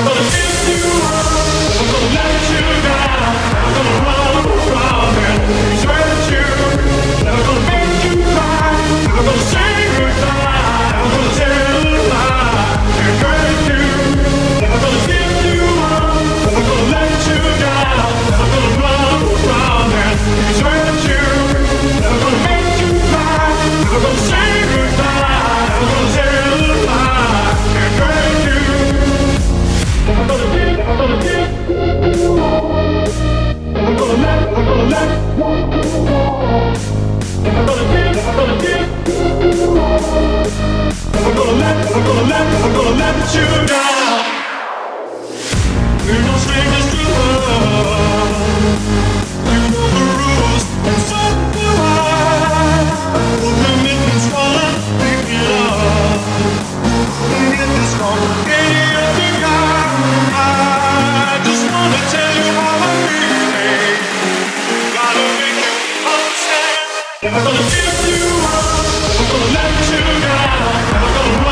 Gonna kiss you gonna let, I'm gonna let you down We're no strangers to love You know the rules, and so do I. The commitment's calling, baby love. And if this heart ain't beating, I I just wanna tell you how I feel. Gotta make you understand. If I'm gonna give you up, I'm gonna let you down I'm gonna